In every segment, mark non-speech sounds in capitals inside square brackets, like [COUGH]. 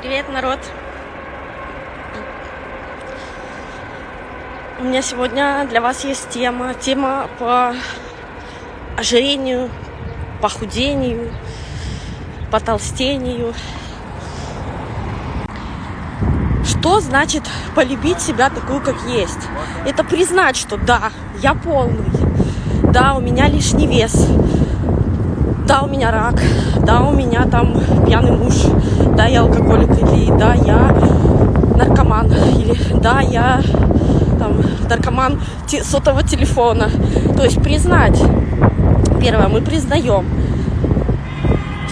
Привет, народ! У меня сегодня для вас есть тема. Тема по ожирению, похудению, потолстению. Что значит полюбить себя такую, как есть? Это признать, что да, я полный, да, у меня лишний вес, да, у меня рак, да, у меня там пьяный муж, да, я алкоголик, или да, я наркоман, или да, я там наркоман сотового телефона. То есть признать. Первое, мы признаем.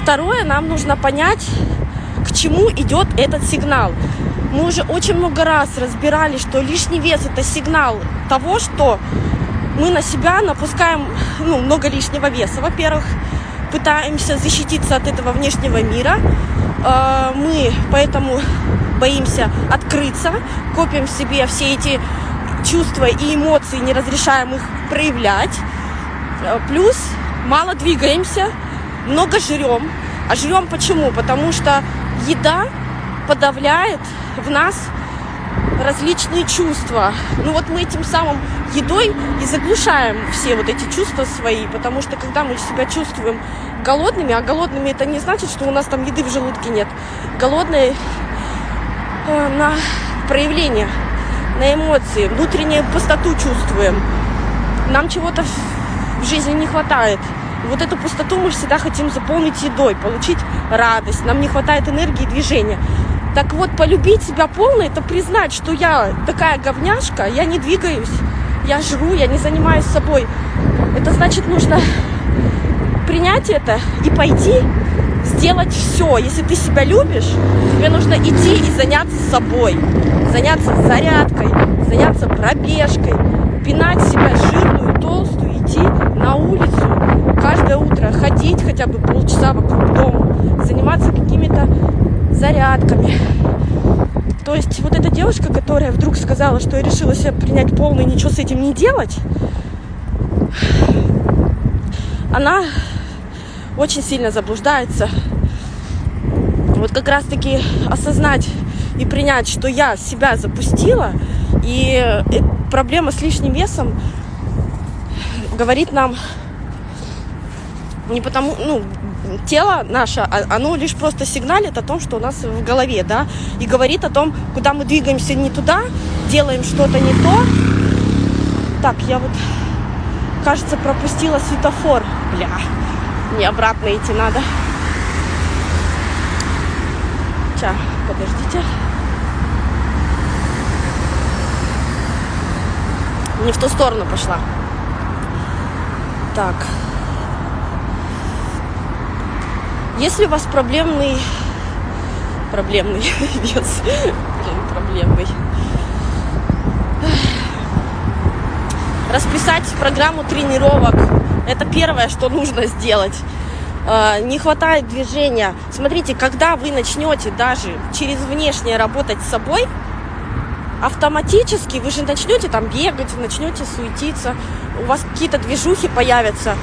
Второе, нам нужно понять, к чему идет этот сигнал. Мы уже очень много раз разбирали, что лишний вес это сигнал того, что мы на себя напускаем ну, много лишнего веса. Во-первых, пытаемся защититься от этого внешнего мира. А, мы поэтому боимся открыться, копим в себе все эти чувства и эмоции, не разрешаем их проявлять. А, плюс мало двигаемся, много жрем. А жрем почему? Потому что еда подавляет в нас различные чувства. Ну вот мы этим самым едой и заглушаем все вот эти чувства свои, потому что когда мы себя чувствуем голодными, а голодными это не значит, что у нас там еды в желудке нет. Голодные э, на проявление, на эмоции, внутреннюю пустоту чувствуем. Нам чего-то в жизни не хватает. Вот эту пустоту мы всегда хотим заполнить едой, получить радость. Нам не хватает энергии и движения. Так вот, полюбить себя полно, это признать, что я такая говняшка, я не двигаюсь, я жру, я не занимаюсь собой. Это значит, нужно принять это и пойти сделать все. Если ты себя любишь, тебе нужно идти и заняться собой, заняться зарядкой, заняться пробежкой, пинать себя жирную, толстую, идти на улицу каждое утро, ходить хотя бы полчаса вокруг дома, заниматься какими-то зарядками. То есть вот эта девушка, которая вдруг сказала, что я решила себя принять полный, ничего с этим не делать, она очень сильно заблуждается. Вот как раз-таки осознать и принять, что я себя запустила, и э, проблема с лишним весом говорит нам не потому, ну, тело наше, а, оно лишь просто сигналит о том, что у нас в голове, да, и говорит о том, куда мы двигаемся не туда, делаем что-то не то. Так, я вот, кажется, пропустила светофор. Бля, мне обратно идти надо. Ча, подождите. Не в ту сторону пошла. Так. Если у вас проблемный... Проблемный [LAUGHS] вес. Проблемный. Расписать программу тренировок. Это первое, что нужно сделать. А, не хватает движения. Смотрите, когда вы начнете даже через внешнее работать с собой, автоматически вы же начнете там бегать, начнете суетиться, у вас какие-то движухи появятся,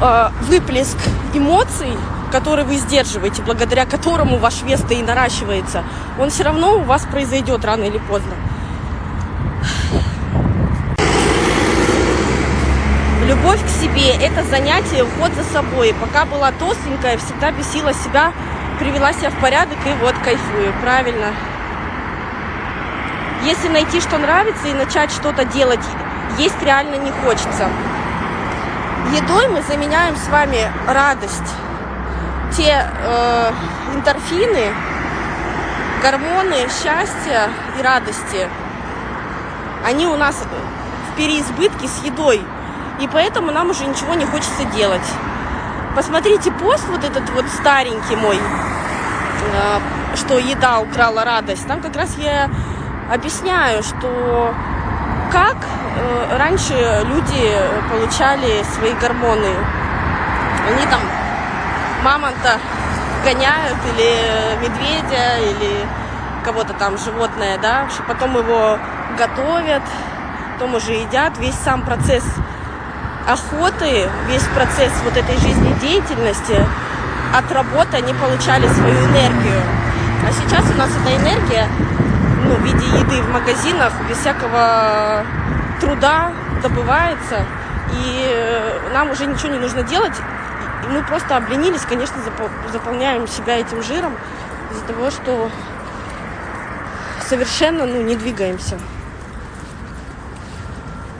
а, выплеск эмоций который вы сдерживаете, благодаря которому ваш вес-то и наращивается, он все равно у вас произойдет рано или поздно. Любовь к себе – это занятие, уход за собой. Пока была толстенькая, всегда бесила себя, привела себя в порядок и вот кайфую. Правильно. Если найти, что нравится, и начать что-то делать, есть реально не хочется. Едой мы заменяем с вами радость те э, эндорфины, гормоны счастья и радости, они у нас в переизбытке с едой. И поэтому нам уже ничего не хочется делать. Посмотрите пост вот этот вот старенький мой, э, что еда украла радость. Там как раз я объясняю, что как э, раньше люди получали свои гормоны. Они там мамонта гоняют, или медведя, или кого-то там животное, да, потом его готовят, потом уже едят. Весь сам процесс охоты, весь процесс вот этой жизнедеятельности от работы они получали свою энергию. А сейчас у нас эта энергия ну, в виде еды в магазинах без всякого труда добывается. И э, нам уже ничего не нужно делать. Мы просто обленились, конечно, заполняем себя этим жиром из-за того, что совершенно ну, не двигаемся.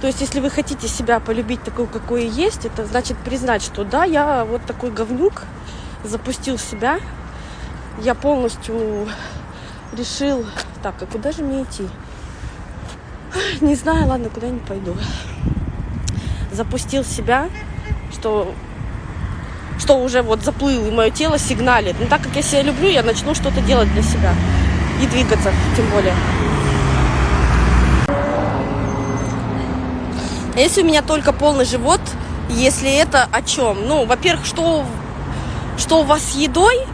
То есть, если вы хотите себя полюбить такой, какой есть, это значит признать, что да, я вот такой говнюк, запустил себя, я полностью решил... Так, а куда же мне идти? Не знаю, ладно, куда не пойду. Запустил себя, что что уже вот заплыл, и мое тело сигналит. Но так как я себя люблю, я начну что-то делать для себя. И двигаться, тем более. А если у меня только полный живот, если это о чем? Ну, во-первых, что, что у вас с едой?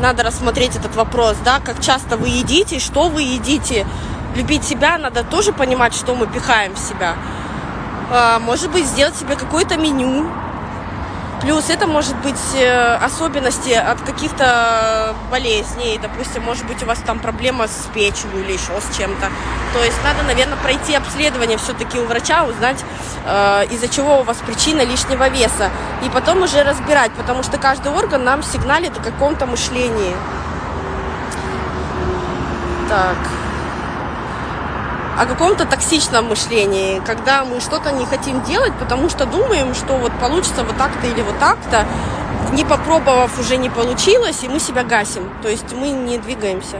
Надо рассмотреть этот вопрос, да, как часто вы едите, что вы едите. Любить себя надо тоже понимать, что мы пихаем в себя. А, может быть, сделать себе какое-то меню, Плюс это может быть э, особенности от каких-то болезней. Допустим, может быть, у вас там проблема с печенью или еще с чем-то. То есть надо, наверное, пройти обследование все-таки у врача, узнать, э, из-за чего у вас причина лишнего веса. И потом уже разбирать, потому что каждый орган нам сигналит о каком-то мышлении. Так о каком-то токсичном мышлении, когда мы что-то не хотим делать, потому что думаем, что вот получится вот так-то или вот так-то, не попробовав уже не получилось, и мы себя гасим, то есть мы не двигаемся.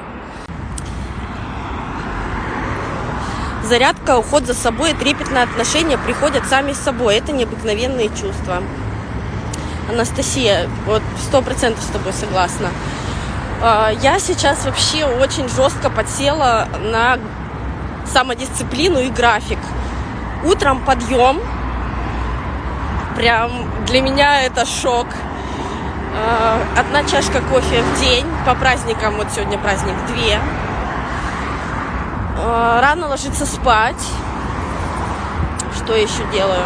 Зарядка, уход за собой и трепетное отношение приходят сами с собой. Это необыкновенные чувства. Анастасия, вот сто процентов с тобой согласна. А, я сейчас вообще очень жестко подсела на самодисциплину и график. Утром подъем. Прям для меня это шок. А, одна чашка кофе в день. По праздникам, вот сегодня праздник, две. А, рано ложиться спать. Что еще делаю?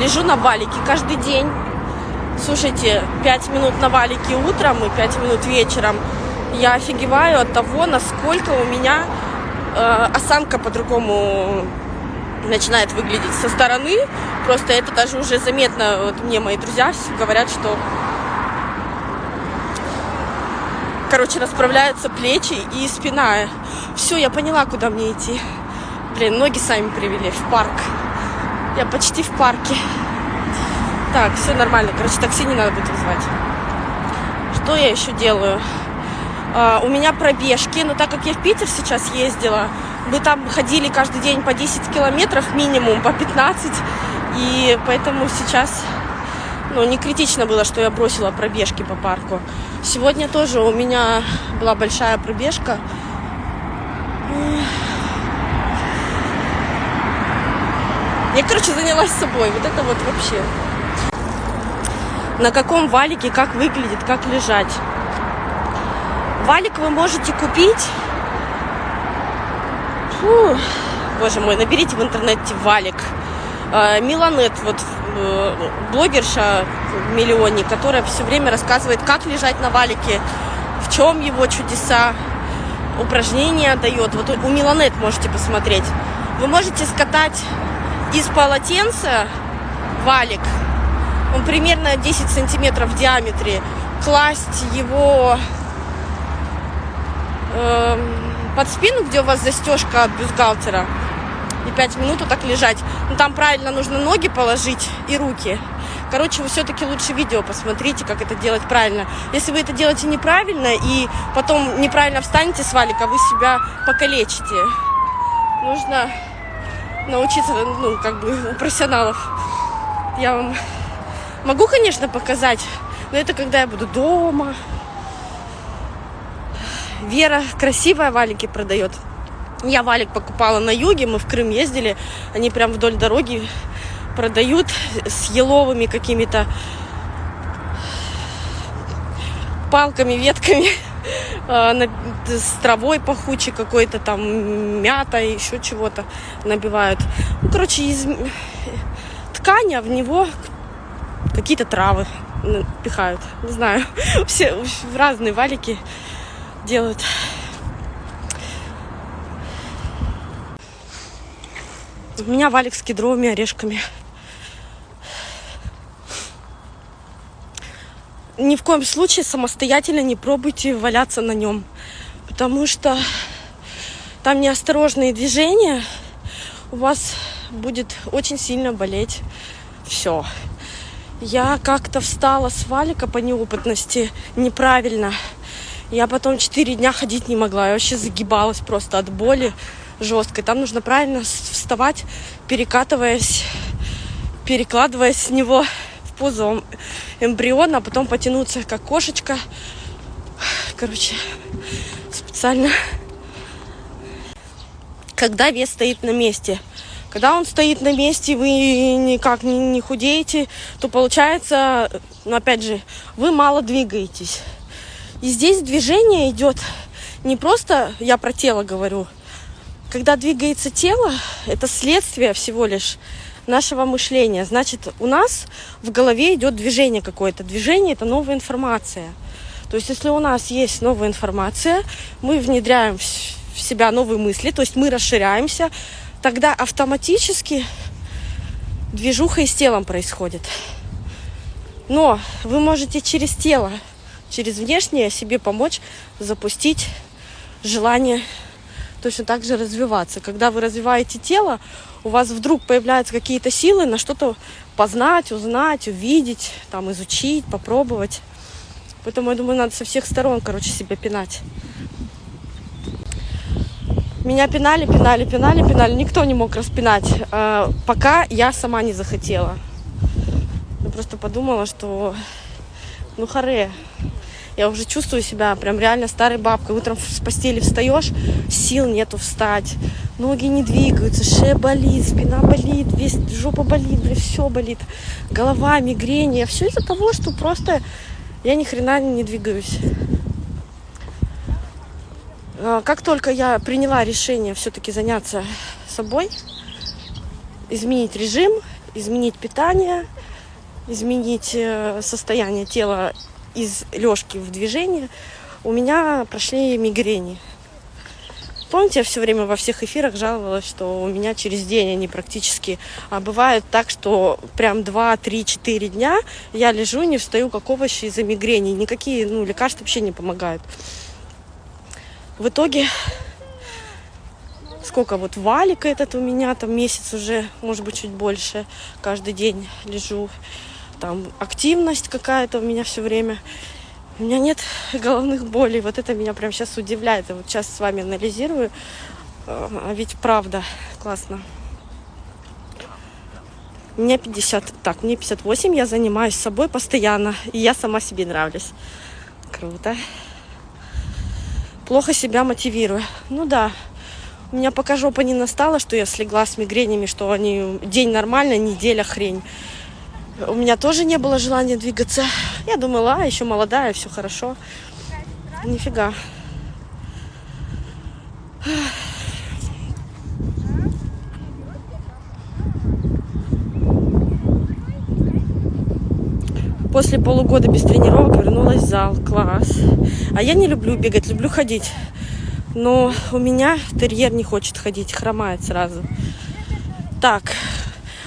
Лежу на валике каждый день. Слушайте, 5 минут на валике утром и 5 минут вечером. Я офигеваю от того, насколько у меня э, осанка по-другому начинает выглядеть со стороны. Просто это даже уже заметно. Вот мне мои друзья говорят, что короче, расправляются плечи и спина. Все, я поняла, куда мне идти. Блин, ноги сами привели в парк. Я почти в парке. Так, все нормально. Короче, такси не надо будет вызывать. Что я еще делаю? А, у меня пробежки, но так как я в Питер сейчас ездила, мы там ходили каждый день по 10 километров минимум, по 15, и поэтому сейчас ну, не критично было, что я бросила пробежки по парку. Сегодня тоже у меня была большая пробежка. Я, короче, занялась собой. Вот это вот вообще. На каком валике, как выглядит, как лежать. Валик вы можете купить. Фу, боже мой, наберите в интернете валик. А, Миланет, вот э, блогерша миллионник, которая все время рассказывает, как лежать на валике, в чем его чудеса, упражнения дает. Вот у Миланет можете посмотреть. Вы можете скатать из полотенца валик, он примерно 10 сантиметров в диаметре, класть его э, под спину, где у вас застежка от бюстгальтера, и 5 минут вот так лежать. Но ну, там правильно нужно ноги положить и руки. Короче, вы все-таки лучше видео посмотрите, как это делать правильно. Если вы это делаете неправильно и потом неправильно встанете с валика, вы себя покалечите. Нужно научиться, ну, как бы, у профессионалов. Я вам могу, конечно, показать, но это когда я буду дома, Вера красивая валики продает. Я валик покупала на юге, мы в Крым ездили, они прям вдоль дороги продают с еловыми какими-то палками, ветками, [LAUGHS] а, с травой пахучей какой-то, там мята, еще чего-то набивают. Ну, короче, из ткани, а в него какие-то травы. пихают. Не знаю. [LAUGHS] Все разные валики делают. У меня валик с кедровыми орешками. Ни в коем случае самостоятельно не пробуйте валяться на нем. Потому что там неосторожные движения, у вас будет очень сильно болеть все. Я как-то встала с валика по неопытности неправильно. Я потом 4 дня ходить не могла. Я вообще загибалась просто от боли жесткой. Там нужно правильно вставать, перекатываясь, перекладываясь с него в позу эмбриона, а потом потянуться как кошечка. Короче, специально. Когда вес стоит на месте. Когда он стоит на месте, вы никак не, не худеете, то получается, ну, опять же, вы мало двигаетесь. И здесь движение идет не просто, я про тело говорю, когда двигается тело, это следствие всего лишь нашего мышления. Значит, у нас в голове идет движение какое-то. Движение – это новая информация. То есть, если у нас есть новая информация, мы внедряем в себя новые мысли, то есть мы расширяемся, тогда автоматически движуха и с телом происходит. Но вы можете через тело, через внешнее себе помочь запустить желание точно так же развиваться. Когда вы развиваете тело, у вас вдруг появляются какие-то силы на что-то познать, узнать, увидеть, там, изучить, попробовать. Поэтому, я думаю, надо со всех сторон, короче, себя пинать. Меня пинали, пинали, пинали, пинали. Никто не мог распинать, э, пока я сама не захотела. Я просто подумала, что ну харе. Я уже чувствую себя прям реально старой бабкой. Утром с постели встаешь, сил нету встать. Ноги не двигаются, шея болит, спина болит, весь жопа болит, все болит. Голова, мигрень. Все из-за того, что просто я ни хрена не двигаюсь. А, как только я приняла решение все-таки заняться собой, изменить режим, изменить питание, изменить э, состояние тела из лёжки в движение, у меня прошли мигрени. Помните, я все время во всех эфирах жаловалась, что у меня через день они практически... А бывает так, что прям 2, 3, 4 дня я лежу, не встаю, как овощи из-за мигрени. Никакие ну, лекарства вообще не помогают. В итоге, сколько вот валик этот у меня, там месяц уже, может быть, чуть больше, каждый день лежу. Там активность какая-то у меня все время. У меня нет [LAUGHS] головных болей. Вот это меня прям сейчас удивляет. Я вот сейчас с вами анализирую. А ведь правда, классно. Мне 50, так, мне 58, я занимаюсь собой постоянно, и я сама себе нравлюсь. Круто плохо себя мотивирую. Ну да, у меня пока жопа не настала, что я слегла с мигренями, что они день нормально, неделя хрень. У меня тоже не было желания двигаться. Я думала, а, еще молодая, все хорошо. Нифига. После полугода без тренировок вернулась в зал. Класс. А я не люблю бегать, люблю ходить. Но у меня терьер не хочет ходить, хромает сразу. Так,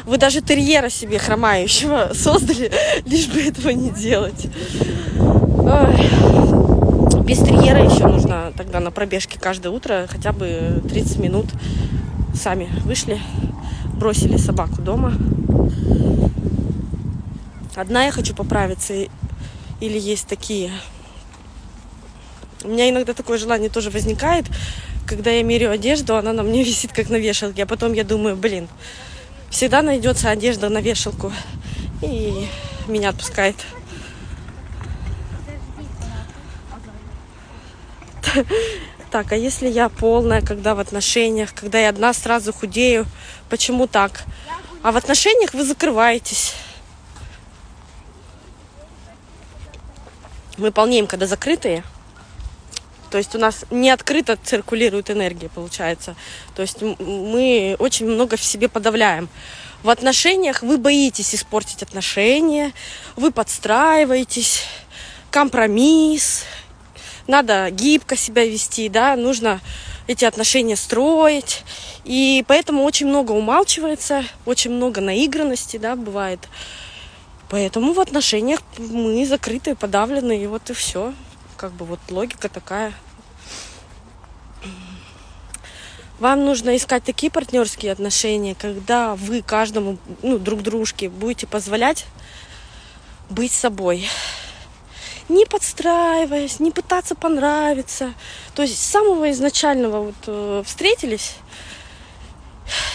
вы даже терьера себе хромающего создали, [LAUGHS] лишь бы этого не делать. Ой. Без терьера еще нужно тогда на пробежке каждое утро хотя бы 30 минут. Сами вышли, бросили собаку дома. Одна я хочу поправиться, или есть такие. У меня иногда такое желание тоже возникает, когда я меряю одежду, она на мне [LAUGHS] висит как на вешалке, а потом я думаю, блин, всегда найдется одежда на вешалку, и меня отпускает. Так, а если я полная, когда в отношениях, когда я одна сразу худею, почему так? А в отношениях вы закрываетесь. мы полнеем, когда закрытые. То есть у нас не открыто циркулирует энергия, получается. То есть мы очень много в себе подавляем. в отношениях вы боитесь испортить отношения, вы подстраиваетесь, компромисс, надо гибко себя вести, да, нужно эти отношения строить. И поэтому очень много умалчивается, очень много наигранности, да, бывает. Поэтому в отношениях мы закрытые, подавленные, и вот и все. Как бы вот логика такая. Вам нужно искать такие партнерские отношения, когда вы каждому, ну, друг дружке будете позволять быть собой. Не подстраиваясь, не пытаться понравиться. То есть с самого изначального вот э, встретились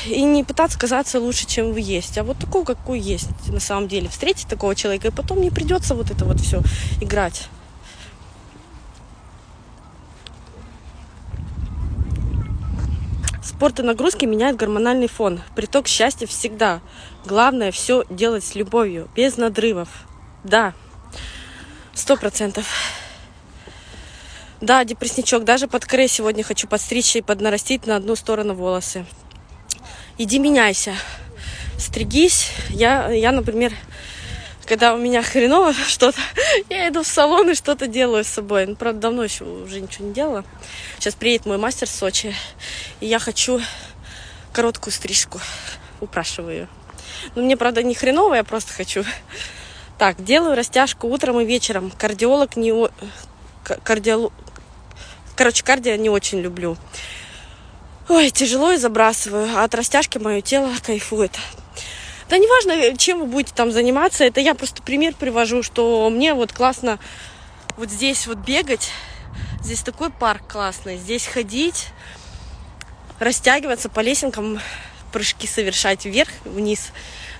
и не пытаться казаться лучше, чем вы есть, а вот такого, какой есть на самом деле. Встретить такого человека, и потом не придется вот это вот все играть. Спорт и нагрузки меняют гормональный фон. Приток счастья всегда. Главное все делать с любовью, без надрывов. Да, сто процентов. Да, депрессничок. Даже под крей сегодня хочу подстричь и поднарастить на одну сторону волосы. Иди меняйся. Стригись. Я, я например, когда у меня хреново [LAUGHS] что-то, я иду в салон и что-то делаю с собой. Ну, правда, давно еще уже ничего не делала. Сейчас приедет мой мастер в Сочи, и я хочу короткую стрижку. Упрашиваю ее. Ну, мне, правда, не хреново, я просто хочу. Так, делаю растяжку утром и вечером. Кардиолог не... Кардиолог... Короче, кардио не очень люблю. Ой, тяжело и забрасываю. А от растяжки мое тело кайфует. Да неважно, чем вы будете там заниматься, это я просто пример привожу, что мне вот классно вот здесь вот бегать. Здесь такой парк классный. Здесь ходить, растягиваться по лесенкам, прыжки совершать вверх, вниз.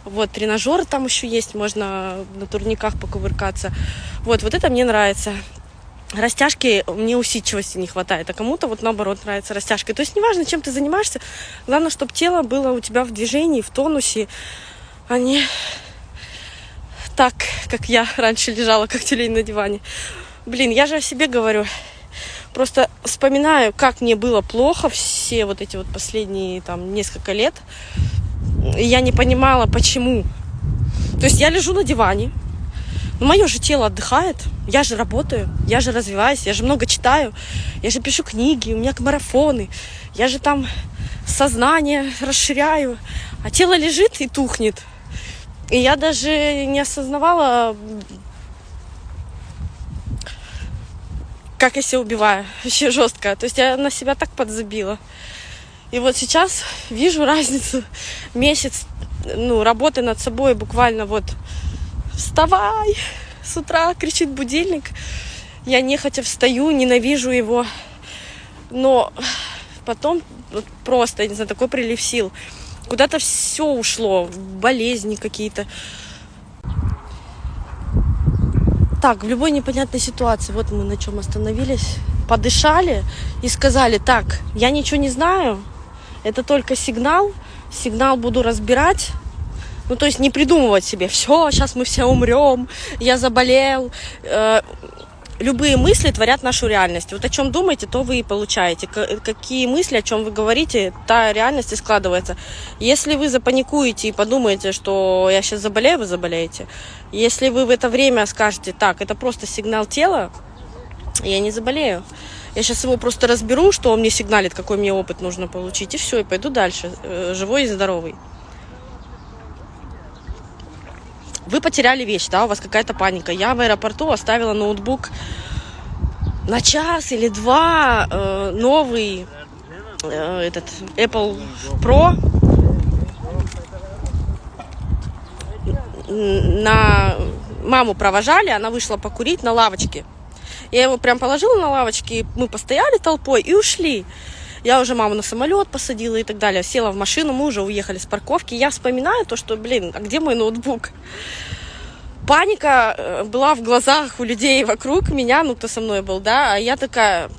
Вот, тренажеры там еще есть, можно на турниках покувыркаться. Вот, вот это мне нравится. Растяжки мне усидчивости не хватает, а кому-то вот наоборот нравится растяжка. То есть неважно, чем ты занимаешься, главное, чтобы тело было у тебя в движении, в тонусе, не так, как я раньше лежала, как тюлень на диване. Блин, я же о себе говорю. Просто вспоминаю, как мне было плохо все вот эти вот последние там несколько лет. Я не понимала, почему. То есть я лежу на диване, но мое же тело отдыхает, я же работаю, я же развиваюсь, я же много читаю, я же пишу книги, у меня марафоны, я же там сознание расширяю, а тело лежит и тухнет. И я даже не осознавала, как я себя убиваю. [LAUGHS] Вообще жестко. То есть я на себя так подзабила. И вот сейчас вижу [LAUGHS] разницу. Месяц ну, работы над собой буквально вот вставай с утра, кричит будильник. Я нехотя встаю, ненавижу его. Но потом вот просто, я не знаю, такой прилив сил. Куда-то все ушло, болезни какие-то. Так, в любой непонятной ситуации, вот мы на чем остановились, подышали и сказали, так, я ничего не знаю, это только сигнал, сигнал буду разбирать, ну, то есть не придумывать себе, все, сейчас мы все умрем, я заболел. Э, любые мысли творят нашу реальность. Вот о чем думаете, то вы и получаете. Какие мысли, о чем вы говорите, та реальность и складывается. Если вы запаникуете и подумаете, что я сейчас заболею, вы заболеете. Если вы в это время скажете, так, это просто сигнал тела, я не заболею. Я сейчас его просто разберу, что он мне сигналит, какой мне опыт нужно получить, и все, и пойду дальше, э, живой и здоровый. Вы потеряли вещь, да, у вас какая-то паника. Я в аэропорту оставила ноутбук на час или два э, новый э, этот Apple Pro на маму провожали, она вышла покурить на лавочке. Я его прям положила на лавочке, мы постояли толпой и ушли. Я уже маму на самолет посадила и так далее. Села в машину, мы уже уехали с парковки. Я вспоминаю то, что, блин, а где мой ноутбук? Паника э, была в глазах у людей вокруг меня, ну, кто со мной был, да, а я такая,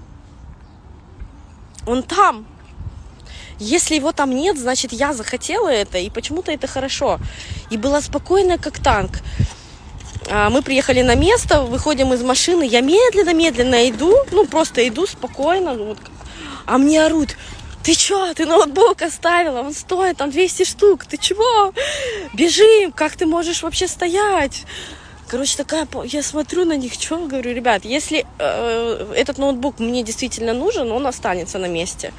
он там. Если его там нет, значит, я захотела это, и почему-то это хорошо. И была спокойная, как танк. А, мы приехали на место, выходим из машины, я медленно-медленно иду, ну, просто иду спокойно, вот, а мне орут, ты чё, ты ноутбук оставила, он стоит там 200 штук, ты чего? Бежим, как ты можешь вообще стоять? Короче, такая, я смотрю на них, что говорю, ребят, если э, этот ноутбук мне действительно нужен, он останется на месте.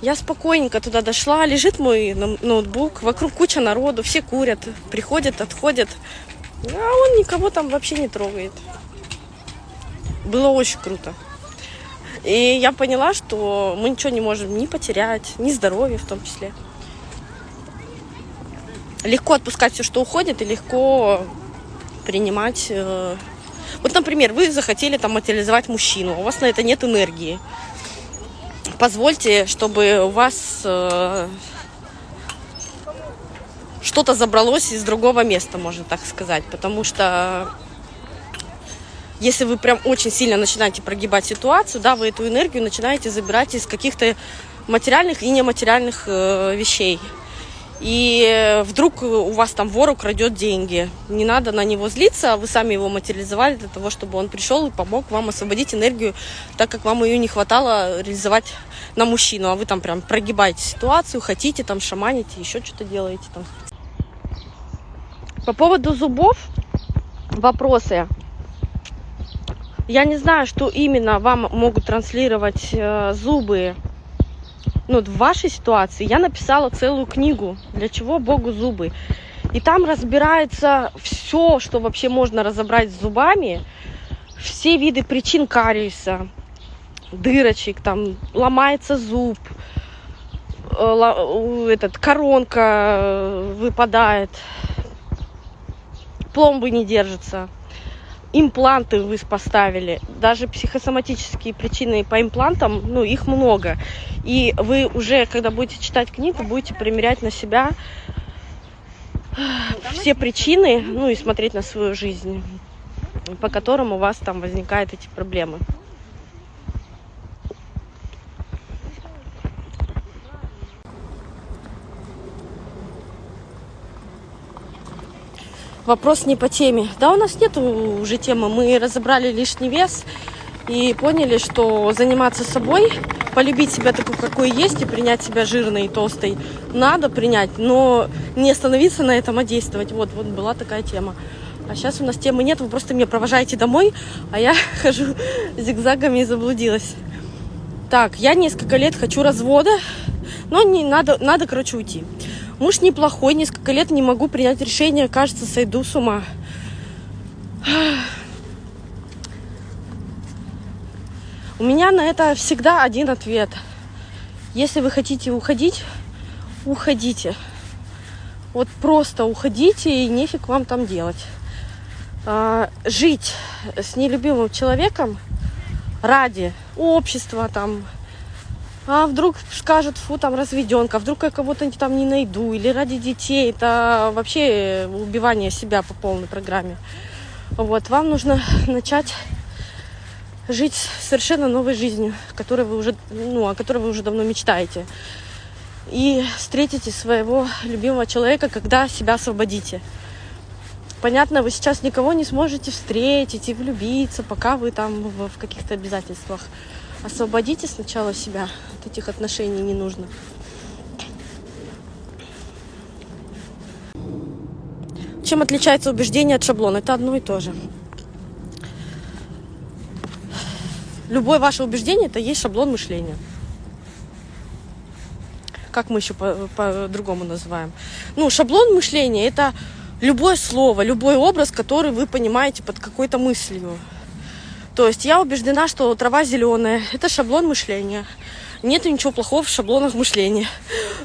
Я спокойненько туда дошла, лежит мой ноутбук, вокруг куча народу, все курят, приходят, отходят, а он никого там вообще не трогает. Было очень круто. И я поняла, что мы ничего не можем ни потерять, ни здоровье в том числе. Легко отпускать все, что уходит, и легко принимать. Э, вот, например, вы захотели там материализовать мужчину, у вас на это нет энергии. Позвольте, чтобы у вас э, что-то забралось из другого места, можно так сказать. Потому что если вы прям очень сильно начинаете прогибать ситуацию, да, вы эту энергию начинаете забирать из каких-то материальных и нематериальных э, вещей. И вдруг у вас там вор украдет деньги. Не надо на него злиться, вы сами его материализовали для того, чтобы он пришел и помог вам освободить энергию, так как вам ее не хватало реализовать на мужчину. А вы там прям прогибаете ситуацию, хотите там шаманите, еще что-то делаете там. По поводу зубов вопросы. Я не знаю, что именно вам могут транслировать э, зубы ну, в вашей ситуации. Я написала целую книгу «Для чего Богу зубы?». И там разбирается все, что вообще можно разобрать с зубами, все виды причин кариеса, дырочек, там ломается зуб, э, этот, коронка э, выпадает, пломбы не держатся импланты вы поставили, даже психосоматические причины по имплантам, ну, их много. И вы уже, когда будете читать книгу, будете примерять на себя все причины, ну, и смотреть на свою жизнь, по которым у вас там возникают эти проблемы. Вопрос не по теме. Да, у нас нет уже темы. Мы разобрали лишний вес и поняли, что заниматься собой, полюбить себя такой, какой есть, и принять себя жирной и толстой надо принять, но не остановиться на этом, а действовать. Вот, вот была такая тема. А сейчас у нас темы нет, вы просто меня провожаете домой, а я [LAUGHS] хожу зигзагами и заблудилась. Так, я несколько лет хочу развода, но не надо, надо, короче, уйти. Муж неплохой, несколько лет не могу принять решение, кажется, сойду с ума. У меня на это всегда один ответ. Если вы хотите уходить, уходите. Вот просто уходите и нефиг вам там делать. А, жить с нелюбимым человеком ради общества, там, а вдруг скажут, фу, там разведенка, вдруг я кого-то там не найду, или ради детей, это вообще убивание себя по полной программе. Вот, вам нужно начать жить совершенно новой жизнью, которой вы уже, ну, о которой вы уже давно мечтаете. И встретите своего любимого человека, когда себя освободите. Понятно, вы сейчас никого не сможете встретить и влюбиться, пока вы там в каких-то обязательствах. Освободите сначала себя от этих отношений не нужно. Чем отличается убеждение от шаблона? Это одно и то же. Любое ваше убеждение это есть шаблон мышления. Как мы еще по-другому по называем? Ну, шаблон мышления это любое слово, любой образ, который вы понимаете под какой-то мыслью. То есть я убеждена, что трава зеленая. Это шаблон мышления. Нет ничего плохого в шаблонах мышления.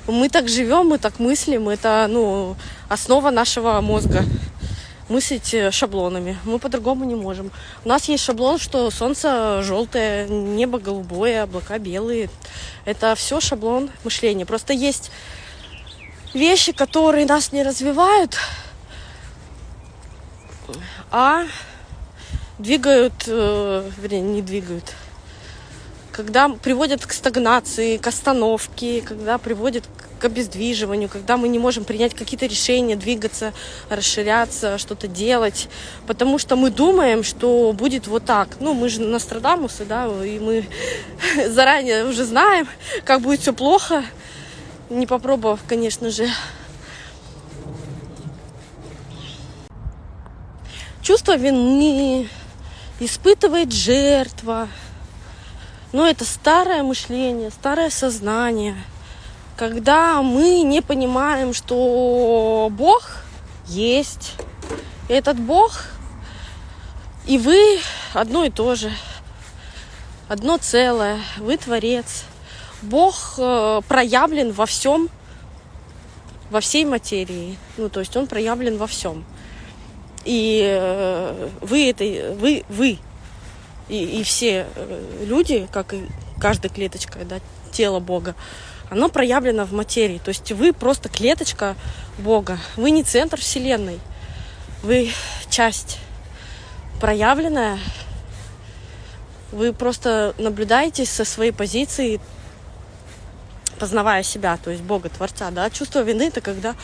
Мы так живем, мы так мыслим. Это ну, основа нашего мозга. Мыслить э, шаблонами. Мы по-другому не можем. У нас есть шаблон, что солнце желтое, небо голубое, облака белые. Это все шаблон мышления. Просто есть вещи, которые нас не развивают, а двигают, э, вернее, не двигают, когда приводят к стагнации, к остановке, когда приводят к обездвиживанию, когда мы не можем принять какие-то решения, двигаться, расширяться, что-то делать, потому что мы думаем, что будет вот так. Ну, мы же Нострадамусы, да, и мы [LAUGHS] заранее уже знаем, как будет все плохо, не попробовав, конечно же. Чувство вины испытывает жертва, но это старое мышление, старое сознание, когда мы не понимаем, что Бог есть. Этот Бог и вы одно и то же. Одно целое. Вы творец. Бог э, проявлен во всем, во всей материи. Ну, то есть он проявлен во всем. И э, вы это, вы, вы и, и все э, люди, как и каждая клеточка да, тела Бога, оно проявлено в материи. То есть вы просто клеточка Бога. Вы не центр Вселенной. Вы часть проявленная. Вы просто наблюдаете со своей позиции, познавая себя, то есть Бога, Творца. Да? Чувство вины – это когда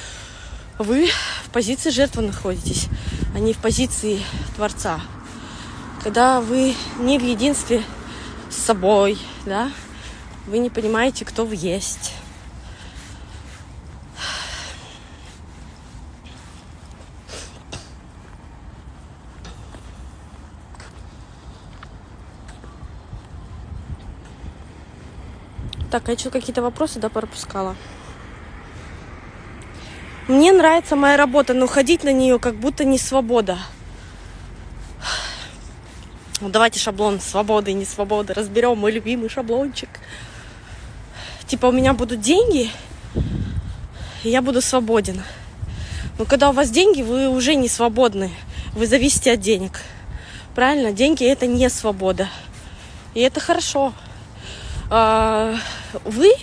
вы в позиции жертвы находитесь, а не в позиции Творца когда вы не в единстве с собой, да, вы не понимаете, кто вы есть. Так, а я что, какие-то вопросы, да, пропускала? Мне нравится моя работа, но ходить на нее как будто не свобода. Ну, давайте шаблон свободы и не свободы разберем. Мой любимый шаблончик. Типа у меня будут деньги, и я буду свободен. Но когда у вас деньги, вы уже не свободны. Вы зависите от денег. Правильно? Деньги это не свобода. И это хорошо. А, вы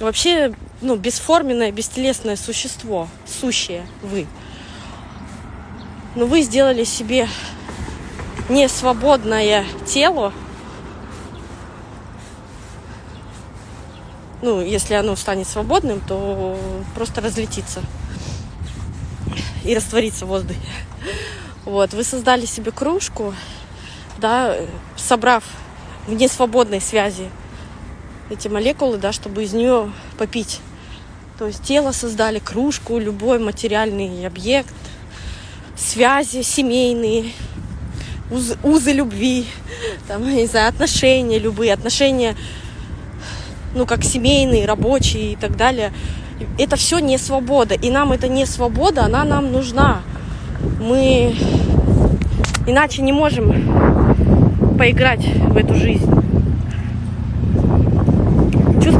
вообще ну, бесформенное, бестелесное существо, сущее вы. Но вы сделали себе не свободное тело, ну, если оно станет свободным, то просто разлетится и растворится в воздухе. Вот, вы создали себе кружку, да, собрав в несвободной связи эти молекулы, да, чтобы из нее попить. То есть тело создали, кружку, любой материальный объект, связи семейные, уз, узы любви, там, не знаю, отношения любые, отношения, ну, как семейные, рабочие и так далее. Это все не свобода. И нам это не свобода, она нам нужна. Мы иначе не можем поиграть в эту жизнь.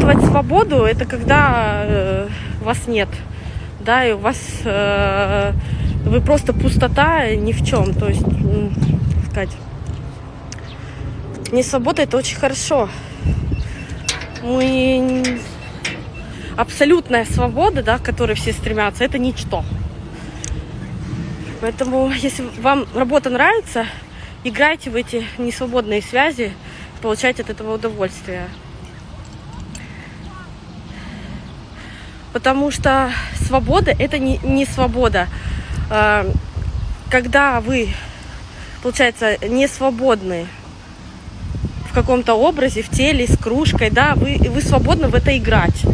Чувствовать свободу это когда э, вас нет. Да, и у вас э, вы просто пустота ни в чем. То есть сказать. Не свобода это очень хорошо. Мы абсолютная свобода, да, к которой все стремятся, это ничто. Поэтому, если вам работа нравится, играйте в эти несвободные связи, получайте от этого удовольствие. Потому что свобода это не, не свобода. А, когда вы получается, не свободны в каком-то образе, в теле, с кружкой, да, вы, вы свободны в это играть.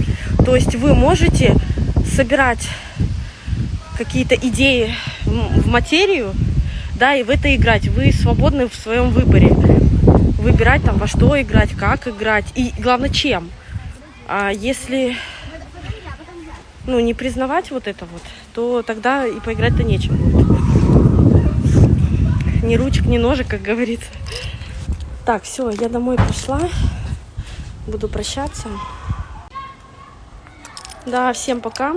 То есть вы можете собирать какие-то идеи в материю, да, и в это играть. Вы свободны в своем выборе. Выбирать там во что играть, как играть и главное чем. А если ну, не признавать вот это вот, то тогда и поиграть-то нечем будет ни ручек, ни ножек, как говорится. Так, все, я домой пошла. Буду прощаться. Да, всем пока.